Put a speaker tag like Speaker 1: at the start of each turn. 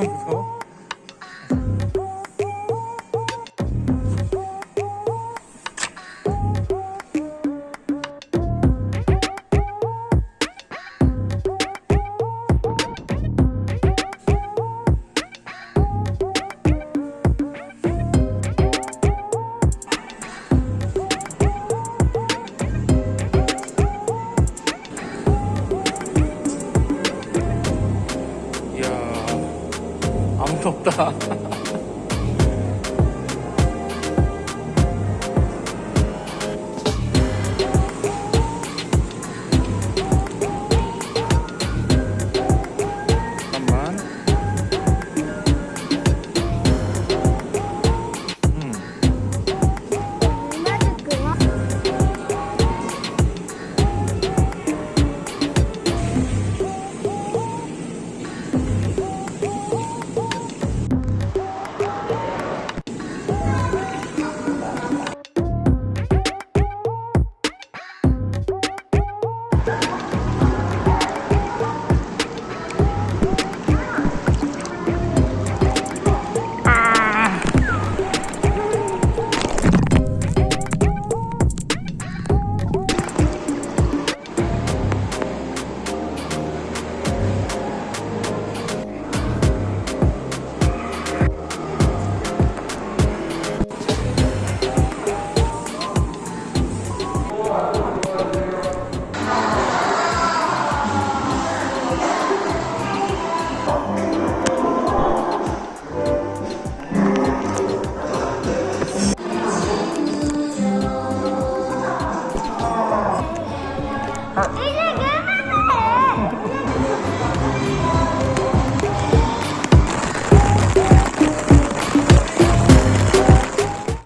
Speaker 1: Oh. 없다.